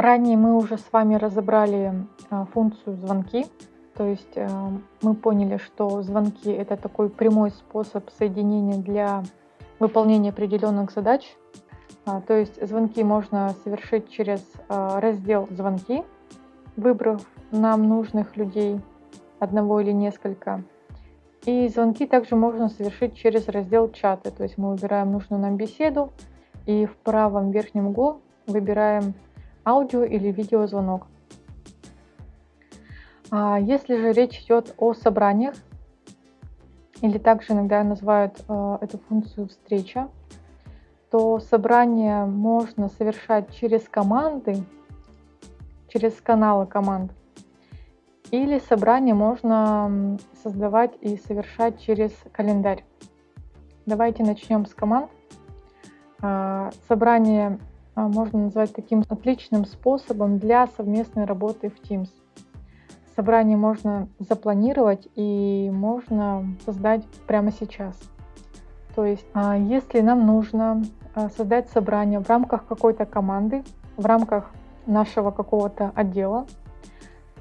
Ранее мы уже с вами разобрали а, функцию звонки. То есть э, мы поняли, что звонки это такой прямой способ соединения для выполнения определенных задач. А, то есть звонки можно совершить через а, раздел «Звонки», выбрав нам нужных людей, одного или несколько. И звонки также можно совершить через раздел «Чаты». То есть мы выбираем нужную нам беседу и в правом верхнем углу выбираем аудио или видеозвонок. А если же речь идет о собраниях, или также иногда называют э, эту функцию встреча, то собрание можно совершать через команды, через каналы команд, или собрание можно создавать и совершать через календарь. Давайте начнем с команд. А, собрание а, можно назвать таким отличным способом для совместной работы в Teams. Собрание можно запланировать и можно создать прямо сейчас. То есть, а, если нам нужно а, создать собрание в рамках какой-то команды, в рамках нашего какого-то отдела,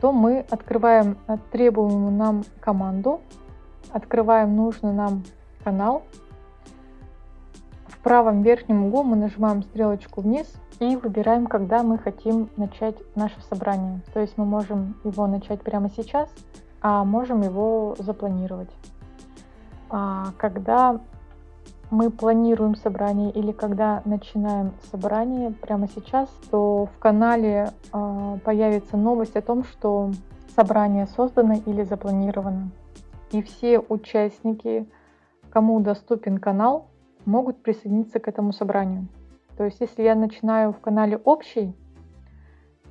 то мы открываем требуемую нам команду, открываем нужный нам канал, в правом верхнем углу мы нажимаем стрелочку вниз и выбираем, когда мы хотим начать наше собрание. То есть мы можем его начать прямо сейчас, а можем его запланировать. А когда мы планируем собрание или когда начинаем собрание прямо сейчас, то в канале э, появится новость о том, что собрание создано или запланировано. И все участники, кому доступен канал, могут присоединиться к этому собранию. То есть если я начинаю в канале общий,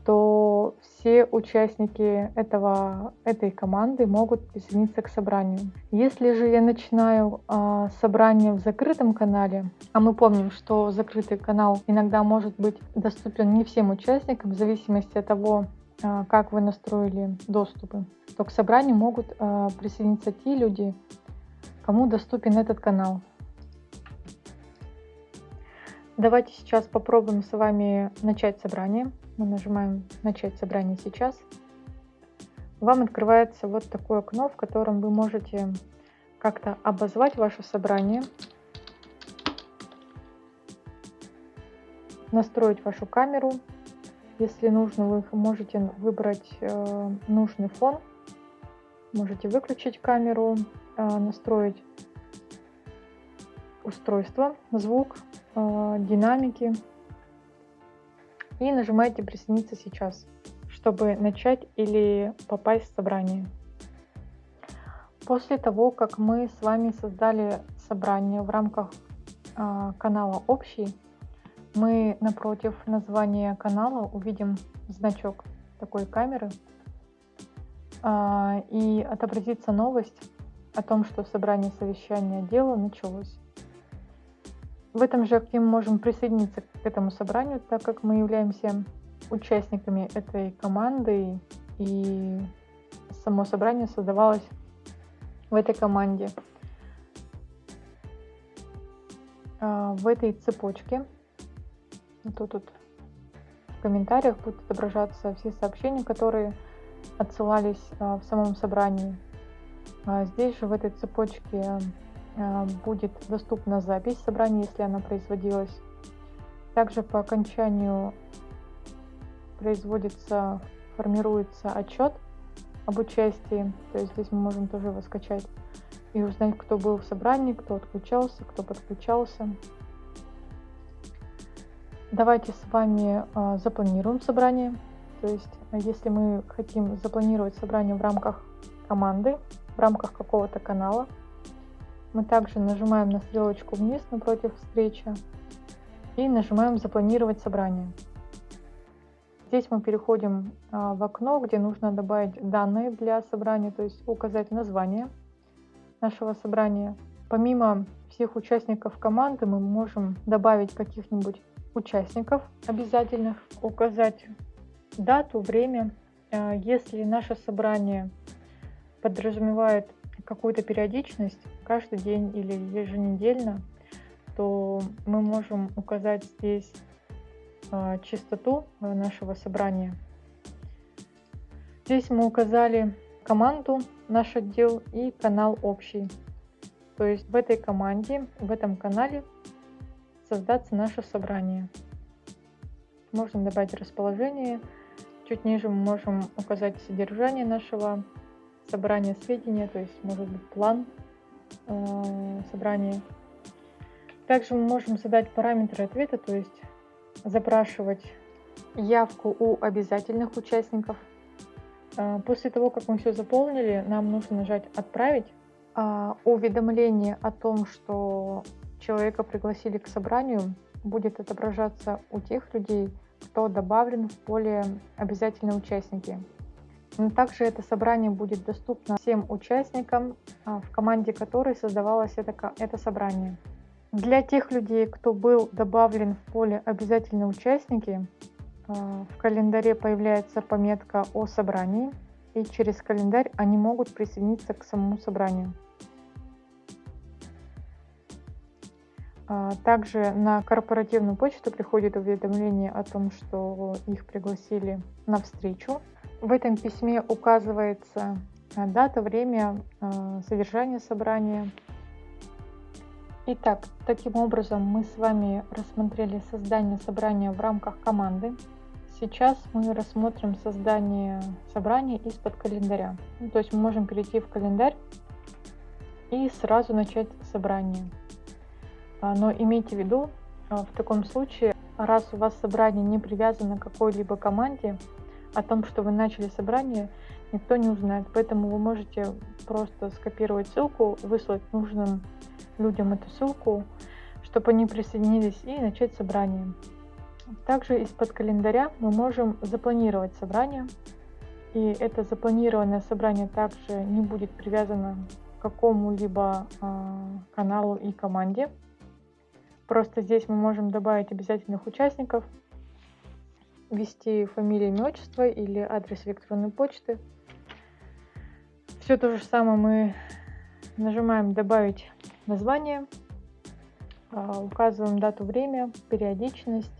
то все участники этого, этой команды могут присоединиться к собранию. Если же я начинаю э, собрание в закрытом канале, а мы помним, что закрытый канал иногда может быть доступен не всем участникам, в зависимости от того, э, как вы настроили доступы, то к собранию могут э, присоединиться те люди, кому доступен этот канал. Давайте сейчас попробуем с вами начать собрание. Мы нажимаем «Начать собрание сейчас». Вам открывается вот такое окно, в котором вы можете как-то обозвать ваше собрание, настроить вашу камеру. Если нужно, вы можете выбрать э, нужный фон, можете выключить камеру, э, настроить устройство, звук, Э, динамики и нажимаете «Присоединиться сейчас», чтобы начать или попасть в собрание. После того, как мы с вами создали собрание в рамках э, канала «Общий», мы напротив названия канала увидим значок такой камеры э, и отобразится новость о том, что собрание совещания дела началось. В этом же окне мы можем присоединиться к этому собранию, так как мы являемся участниками этой команды и само собрание создавалось в этой команде. А, в этой цепочке, тут, тут в комментариях будут отображаться все сообщения, которые отсылались а, в самом собрании. А, здесь же в этой цепочке будет доступна запись собрания, если она производилась. Также по окончанию производится, формируется отчет об участии. То есть здесь мы можем тоже его скачать и узнать, кто был в собрании, кто отключался, кто подключался. Давайте с вами э, запланируем собрание. То есть, если мы хотим запланировать собрание в рамках команды, в рамках какого-то канала, мы также нажимаем на стрелочку вниз напротив встречи и нажимаем «Запланировать собрание». Здесь мы переходим а, в окно, где нужно добавить данные для собрания, то есть указать название нашего собрания. Помимо всех участников команды мы можем добавить каких-нибудь участников обязательных, указать дату, время. А, если наше собрание подразумевает какую-то периодичность, каждый день или еженедельно, то мы можем указать здесь э, чистоту нашего собрания. Здесь мы указали команду, наш отдел и канал общий. То есть в этой команде, в этом канале создаться наше собрание. Можно добавить расположение. Чуть ниже мы можем указать содержание нашего собрания сведения, то есть может быть план э, собрания. Также мы можем задать параметры ответа, то есть запрашивать явку у обязательных участников. Э, после того, как мы все заполнили, нам нужно нажать «Отправить». А уведомление о том, что человека пригласили к собранию, будет отображаться у тех людей, кто добавлен в поле «Обязательные участники». Но также это собрание будет доступно всем участникам, а, в команде которой создавалось это, это собрание. Для тех людей, кто был добавлен в поле «Обязательные участники», а, в календаре появляется пометка о собрании, и через календарь они могут присоединиться к самому собранию. А, также на корпоративную почту приходит уведомление о том, что их пригласили на встречу. В этом письме указывается а, дата, время, а, содержание собрания. Итак, таким образом мы с вами рассмотрели создание собрания в рамках команды. Сейчас мы рассмотрим создание собрания из-под календаря. Ну, то есть мы можем перейти в календарь и сразу начать собрание. А, но имейте в виду, а, в таком случае, раз у вас собрание не привязано к какой-либо команде, о том, что вы начали собрание, никто не узнает. Поэтому вы можете просто скопировать ссылку, выслать нужным людям эту ссылку, чтобы они присоединились и начать собрание. Также из-под календаря мы можем запланировать собрание. И это запланированное собрание также не будет привязано к какому-либо э, каналу и команде. Просто здесь мы можем добавить обязательных участников, ввести фамилию, имя, отчество или адрес электронной почты. Все то же самое мы нажимаем «Добавить название», а, указываем дату, время, периодичность.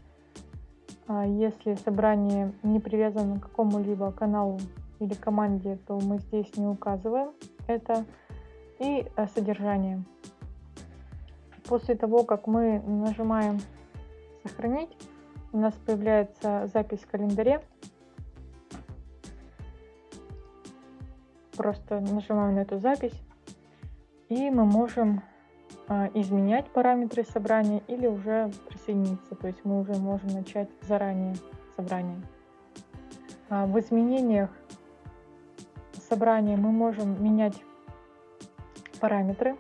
А, если собрание не привязано к какому-либо каналу или команде, то мы здесь не указываем это. И а, содержание. После того, как мы нажимаем «Сохранить», у нас появляется запись в календаре. Просто нажимаем на эту запись, и мы можем а, изменять параметры собрания или уже присоединиться. То есть мы уже можем начать заранее собрание. А, в изменениях собрания мы можем менять параметры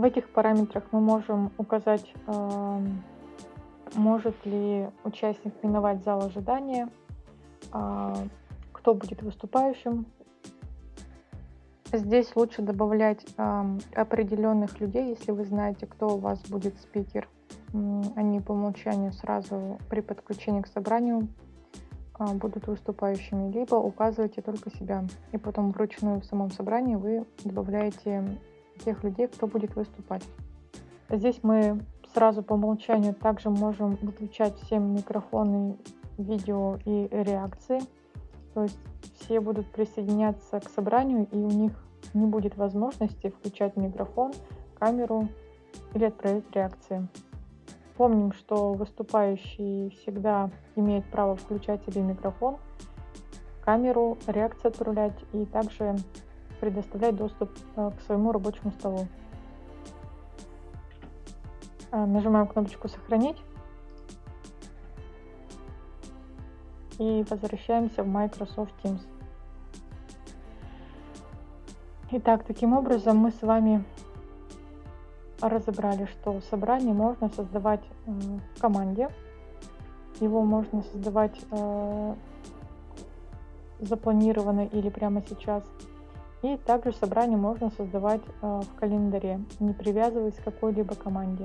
в этих параметрах мы можем указать, может ли участник миновать зал ожидания, а, кто будет выступающим. Здесь лучше добавлять определенных людей, если вы знаете, кто у вас будет спикер. Они по умолчанию сразу при подключении к собранию а, будут выступающими, либо указывайте только себя. И потом вручную в самом собрании вы добавляете тех людей, кто будет выступать. Здесь мы сразу по умолчанию также можем выключать все микрофоны, видео и реакции. То есть все будут присоединяться к собранию, и у них не будет возможности включать микрофон, камеру или отправить реакции. Помним, что выступающий всегда имеет право включать себе микрофон, камеру, реакции отправлять и также предоставлять доступ э, к своему рабочему столу. Э, нажимаем кнопочку «Сохранить» и возвращаемся в Microsoft Teams. Итак, таким образом мы с вами разобрали, что собрание можно создавать э, в команде. Его можно создавать запланированно или прямо сейчас – и также собрание можно создавать э, в календаре, не привязываясь к какой-либо команде.